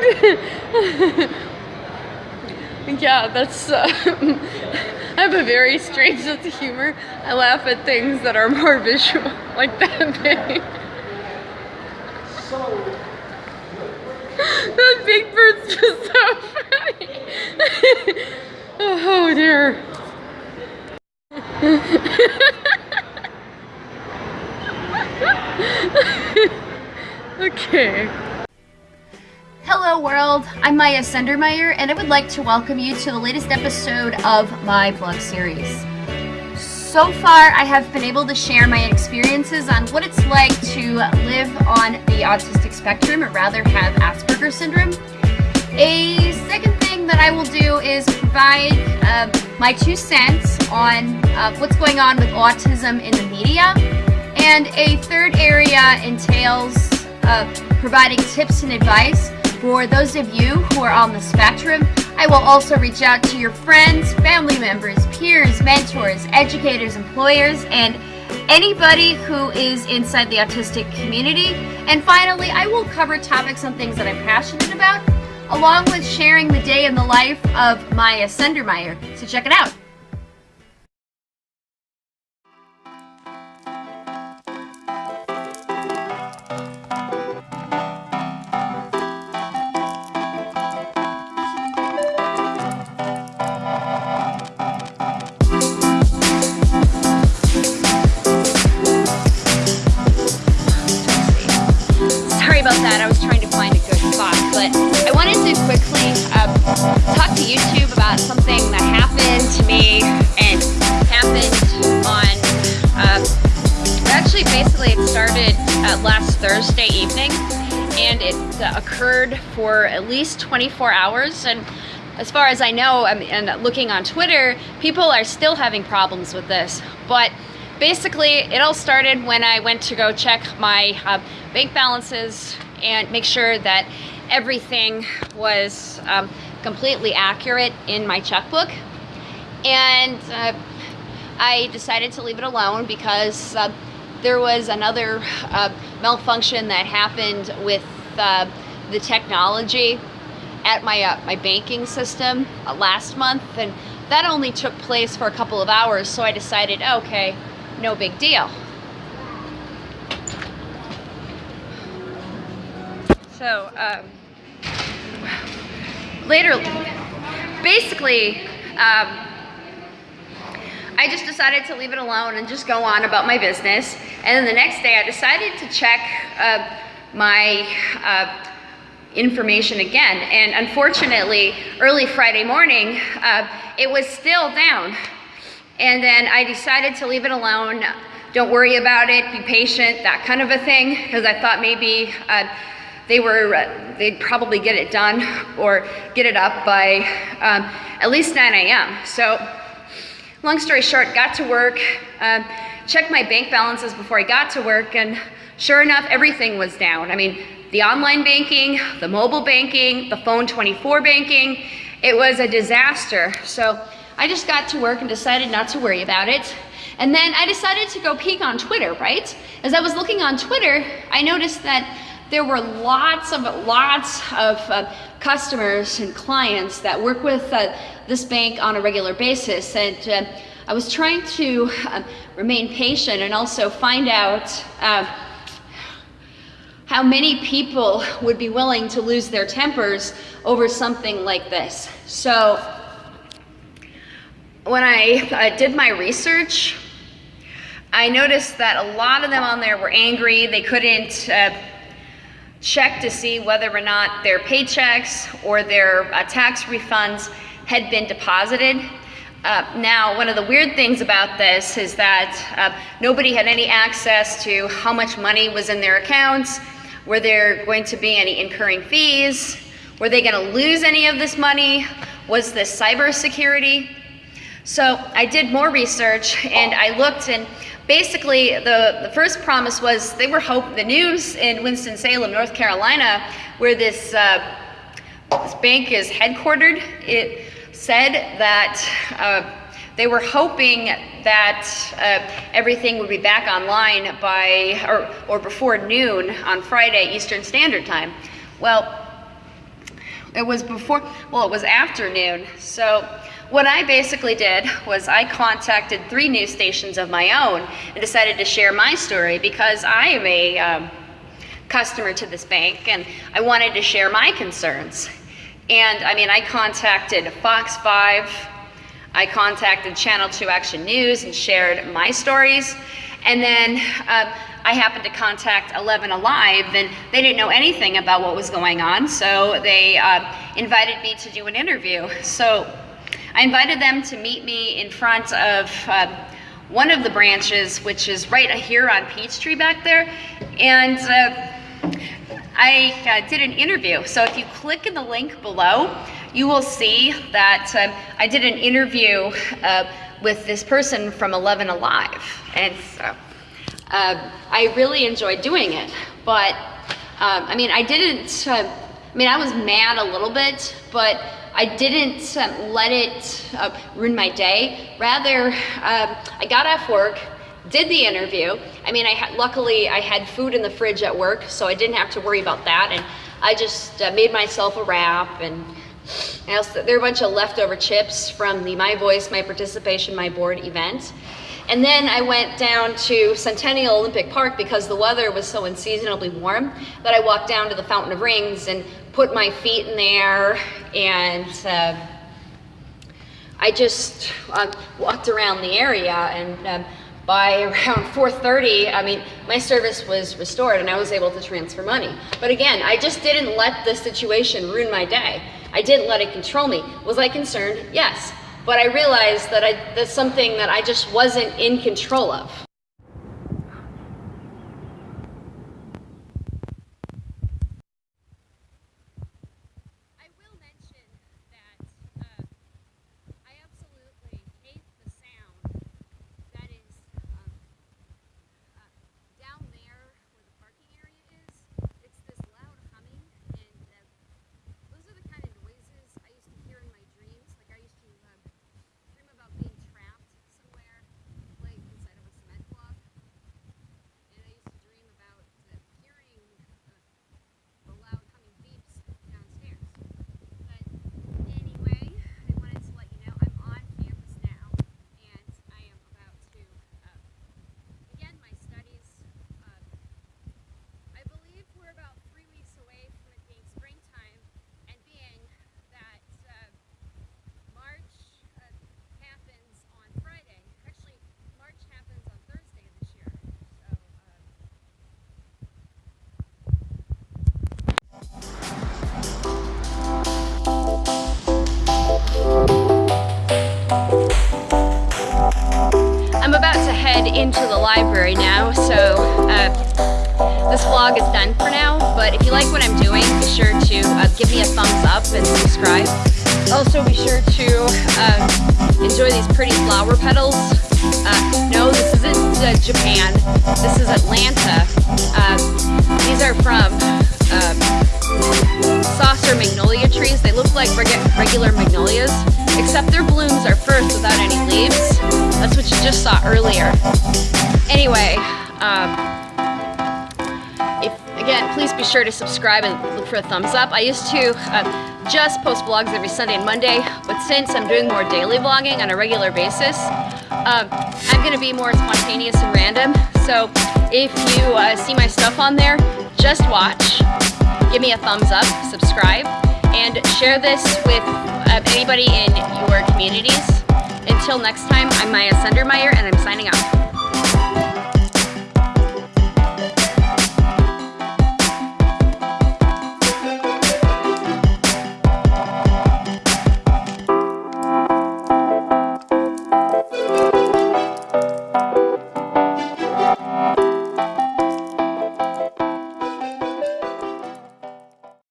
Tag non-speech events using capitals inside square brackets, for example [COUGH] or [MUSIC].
[LAUGHS] yeah, that's. Uh, [LAUGHS] I have a very strange sense of humor. I laugh at things that are more [LAUGHS] visual, like that thing. that big bird's just Sendermeyer and I would like to welcome you to the latest episode of my blog series. So far I have been able to share my experiences on what it's like to live on the autistic spectrum or rather have Asperger's syndrome. A second thing that I will do is provide uh, my two cents on uh, what's going on with autism in the media. And a third area entails uh, providing tips and advice for those of you who are on the spectrum, I will also reach out to your friends, family members, peers, mentors, educators, employers, and anybody who is inside the autistic community. And finally, I will cover topics on things that I'm passionate about, along with sharing the day in the life of Maya Sendermeyer. So check it out. Thursday evening and it uh, occurred for at least 24 hours and as far as I know and looking on Twitter people are still having problems with this. But basically it all started when I went to go check my uh, bank balances and make sure that everything was um, completely accurate in my checkbook. And uh, I decided to leave it alone because uh, there was another uh, malfunction that happened with uh, the technology at my, uh, my banking system uh, last month. And that only took place for a couple of hours so I decided okay no big deal. So um, later basically um, I just decided to leave it alone and just go on about my business. And then the next day I decided to check uh, my uh, information again. And unfortunately, early Friday morning, uh, it was still down. And then I decided to leave it alone. Don't worry about it, be patient, that kind of a thing, because I thought maybe uh, they were, uh, they'd probably get it done or get it up by um, at least 9 a.m. So long story short, got to work, um, checked my bank balances before I got to work, and sure enough, everything was down. I mean, the online banking, the mobile banking, the phone 24 banking, it was a disaster. So I just got to work and decided not to worry about it. And then I decided to go peek on Twitter, right? As I was looking on Twitter, I noticed that there were lots of lots of uh, customers and clients that work with uh, this bank on a regular basis and uh, I was trying to uh, remain patient and also find out uh, how many people would be willing to lose their tempers over something like this. So when I did my research, I noticed that a lot of them on there were angry. They couldn't uh, check to see whether or not their paychecks or their uh, tax refunds had been deposited. Uh, now, one of the weird things about this is that uh, nobody had any access to how much money was in their accounts, were there going to be any incurring fees, were they going to lose any of this money, was this cybersecurity? So I did more research and I looked and basically the, the first promise was they were hope the news in Winston-Salem, North Carolina, where this, uh, this bank is headquartered, it said that uh, they were hoping that uh, everything would be back online by or, or before noon on Friday Eastern Standard Time. Well, it was before, well, it was afternoon. So what I basically did was I contacted three news stations of my own and decided to share my story because I am a um, customer to this bank and I wanted to share my concerns. And I mean, I contacted Fox 5, I contacted Channel 2 Action News and shared my stories. And then um, I happened to contact 11 Alive and they didn't know anything about what was going on. So they uh, invited me to do an interview. So I invited them to meet me in front of uh, one of the branches, which is right here on Peachtree back there. And uh, I uh, did an interview. So if you click in the link below, you will see that um, I did an interview uh, with this person from 11 Alive. And so uh, I really enjoyed doing it. But um, I mean, I didn't, uh, I mean, I was mad a little bit, but I didn't let it uh, ruin my day. Rather, um, I got off work, did the interview. I mean, I luckily I had food in the fridge at work, so I didn't have to worry about that. And I just uh, made myself a wrap and also, there are a bunch of leftover chips from the My Voice, My Participation, My Board event. And then I went down to Centennial Olympic Park because the weather was so unseasonably warm that I walked down to the Fountain of Rings and put my feet in there and uh, I just uh, walked around the area and um, by [LAUGHS] around 4.30, I mean, my service was restored and I was able to transfer money. But again, I just didn't let the situation ruin my day. I didn't let it control me. Was I concerned? Yes. But I realized that I, that's something that I just wasn't in control of. Into the library now, so uh, this vlog is done for now, but if you like what I'm doing, be sure to uh, give me a thumbs up and subscribe. Also be sure to uh, enjoy these pretty flower petals. Uh, no, this isn't uh, Japan, this is Atlanta. Uh, these are from saucer magnolia trees. They look like regular magnolias, except their blooms are first without any leaves. That's what you just saw earlier. Anyway, um, if, again, please be sure to subscribe and look for a thumbs up. I used to uh, just post vlogs every Sunday and Monday, but since I'm doing more daily vlogging on a regular basis, um, I'm to be more spontaneous and random. So if you uh, see my stuff on there, just watch, give me a thumbs up, subscribe, and share this with uh, anybody in your communities. Until next time, I'm Maya Sundermeyer, and I'm signing off.